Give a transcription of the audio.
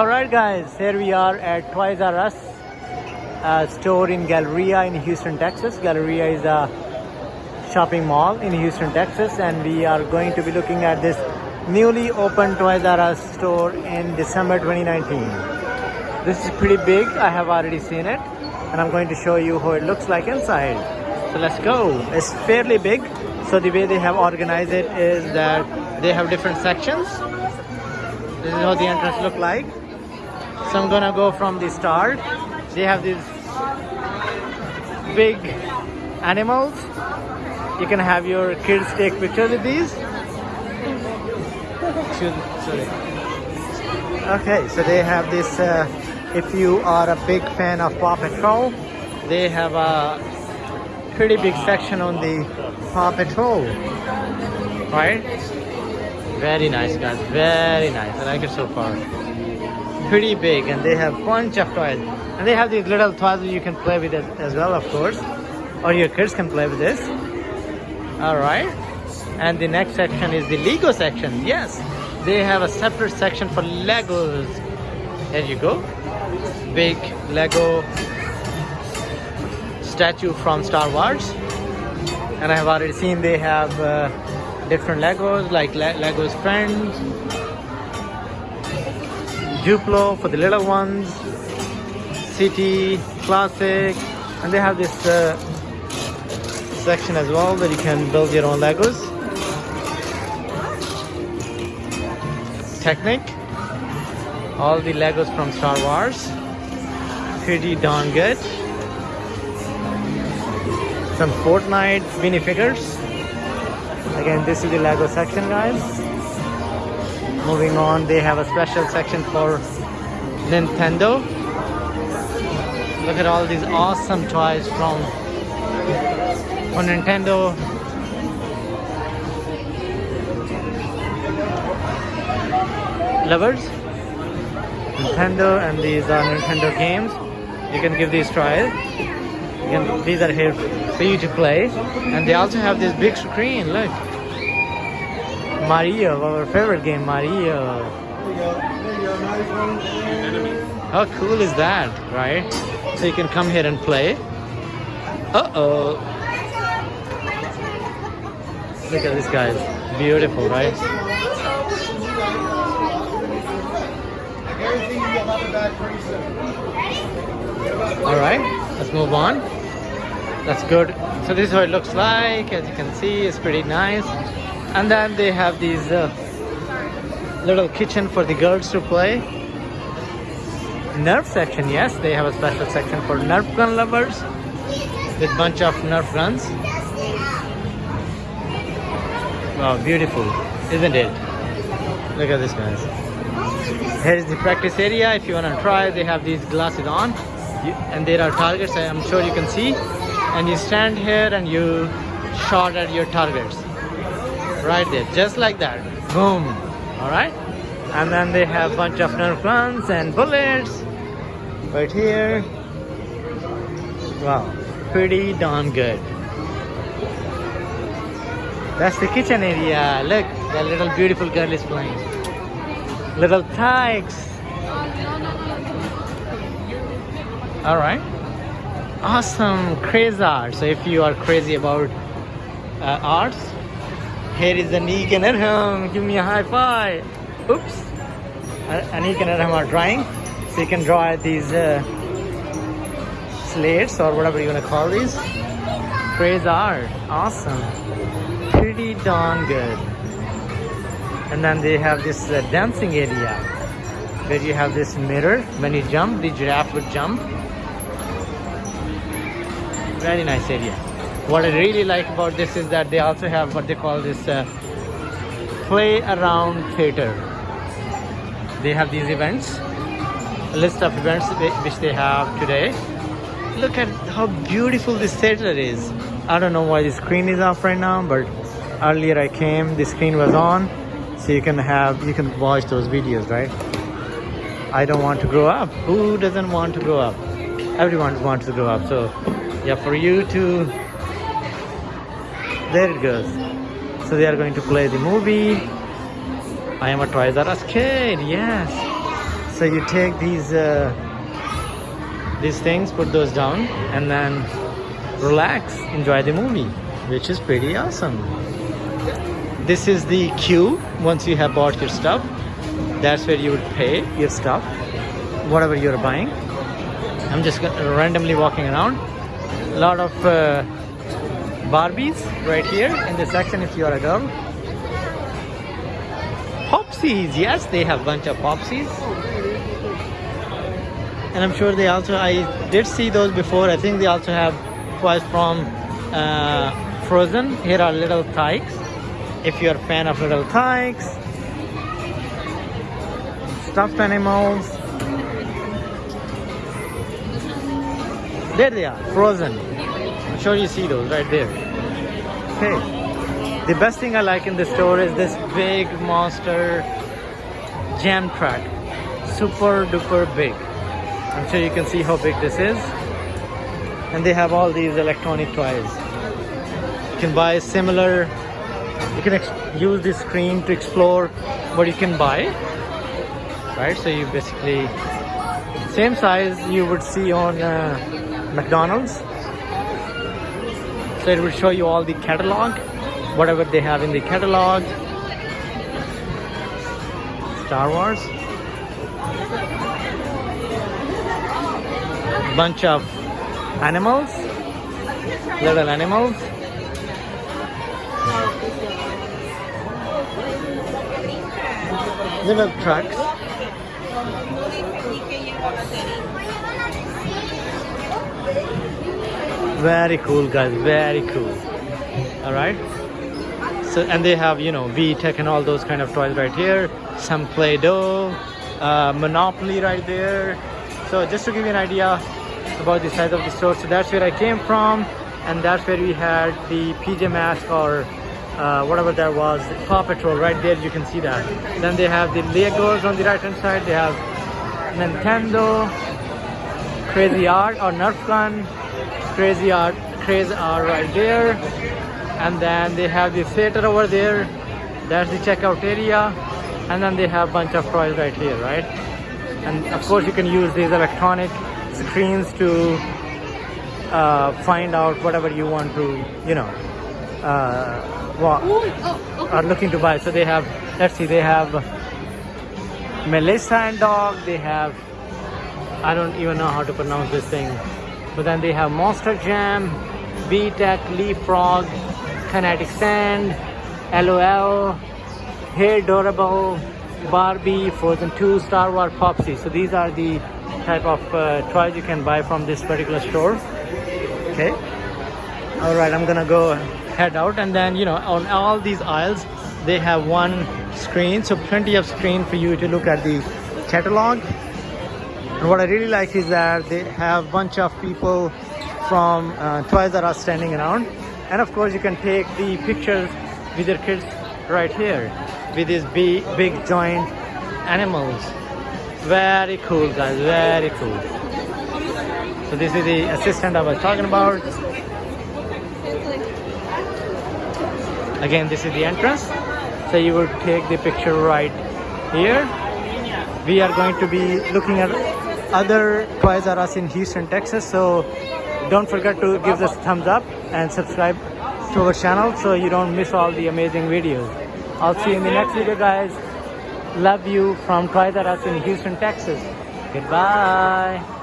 Alright guys, here we are at Toys R Us store in Galleria in Houston, Texas. Galleria is a shopping mall in Houston, Texas and we are going to be looking at this newly opened Toys R Us store in December 2019. This is pretty big, I have already seen it and I'm going to show you how it looks like inside. So let's go. It's fairly big. So the way they have organized it is that they have different sections. This is how the entrance look like. So I'm gonna go from the start. They have these big animals. You can have your kids take pictures with these. Okay, so they have this. Uh, if you are a big fan of Paw Patrol, they have a pretty big section on the Paw Patrol. Right? Very nice, guys. Very nice. I like it so far pretty big and they have bunch of toys. And they have these little toys you can play with it as well of course. Or your kids can play with this. All right. And the next section is the lego section. Yes. They have a separate section for legos. There you go. Big lego statue from star wars. And i have already seen they have uh, different legos like Le legos friends Duplo for the little ones, City, Classic, and they have this uh, section as well where you can build your own Legos. Technic, all the Legos from Star Wars, pretty darn good. Some Fortnite minifigures. Again, this is the Lego section, guys moving on they have a special section for Nintendo. Look at all these awesome toys from for Nintendo. Lovers. Nintendo and these are Nintendo games. You can give these tries. Can, these are here for you to play. And they also have this big screen look Mario, our favorite game, Mario. How cool is that, right? So you can come here and play. Uh-oh. Look at this guys. Beautiful, right? Alright, let's move on. That's good. So this is what it looks like. As you can see, it's pretty nice and then they have these uh, little kitchen for the girls to play. Nerf section yes they have a special section for nerf gun lovers with bunch of nerf guns. Wow beautiful isn't it? Look at this guys. Here is the practice area if you want to try they have these glasses on. And there are targets i'm sure you can see. And you stand here and you shot at your targets right there just like that. Boom. All right. And then they have bunch of nerf guns and bullets right here. Wow pretty darn good. That's the kitchen area. Look that little beautiful girl is playing. Little Tikes. All right. Awesome crazy art. So if you are crazy about uh, arts here is Anik and Arham. Give me a high five. Oops. Anik and Arham are drawing. So you can draw these uh, slates or whatever you want to call these. Crazy art. Awesome. Pretty darn good. And then they have this uh, dancing area where you have this mirror. When you jump, the giraffe would jump. Very nice area what I really like about this is that they also have what they call this uh, play around theater. They have these events a list of events which they have today. Look at how beautiful this theater is. I don't know why the screen is off right now but earlier I came the screen was on so you can have you can watch those videos right? I don't want to grow up. Who doesn't want to grow up? Everyone wants to grow up. So yeah for you to there it goes so they are going to play the movie i am a toys r us kid yes So you take these uh, these things, put those down, and then relax, enjoy the movie, which is pretty awesome. This is the queue once you have bought your stuff. That's where you would pay your stuff, whatever you're buying. I'm just randomly walking around. A lot of uh, Barbies right here in the section if you're a girl. Popsies, yes, they have bunch of Popsies. And I'm sure they also, I did see those before. I think they also have toys from uh, Frozen. Here are Little Tikes. If you're a fan of Little Tikes, stuffed animals. There they are, Frozen. Sure you see those right there. Okay. The best thing I like in the store is this big monster jam track. Super duper big. I'm sure you can see how big this is. And they have all these electronic toys. You can buy similar, you can use this screen to explore what you can buy. Right? So you basically, same size you would see on uh, McDonald's. So it will show you all the catalog, whatever they have in the catalog. Star Wars. Bunch of animals, little animals. Little trucks. Very cool, guys. Very cool. All right. So and they have you know v-tech and all those kind of toys right here. Some Play-Doh, uh, Monopoly right there. So just to give you an idea about the size of the store, so that's where I came from, and that's where we had the PJ Masks or uh, whatever that was, Paw Patrol right there. You can see that. Then they have the Legos on the right hand side. They have Nintendo, Crazy Art or Nerf Gun, Crazy Art, Crazy Art right there. And then they have the theater over there. That's the checkout area. And then they have bunch of toys right here, right? And of course you can use these electronic screens to uh, find out whatever you want to, you know, uh, wa- are looking to buy. So they have, let's see, they have Melissa and Doug. They have, I don't even know how to pronounce this thing. But then they have Monster Jam, VTech, Leapfrog, Kinetic Sand, LOL, Hairdorables, Barbie, Frozen 2, Star Wars, Popsy. So these are the type of uh, toys you can buy from this particular store. Okay. All right, I'm gonna go head out and then, you know, on all these aisles, they have one screen. So plenty of screen for you to look at the catalog. And what I really like is that they have bunch of people from uh, Toys R Us standing around. And of course, you can take the pictures with your kids right here with these big, big joint animals. Very cool, guys. Very cool. So this is the assistant I was talking about. Again, this is the entrance. So you will take the picture right here. We are going to be looking at other Toys R Us in Houston, Texas. So don't forget to give us a thumbs up and subscribe to our channel so you don't miss all the amazing videos. I'll see you in the next video, guys. Love you from Toys R Us in Houston, Texas. Goodbye.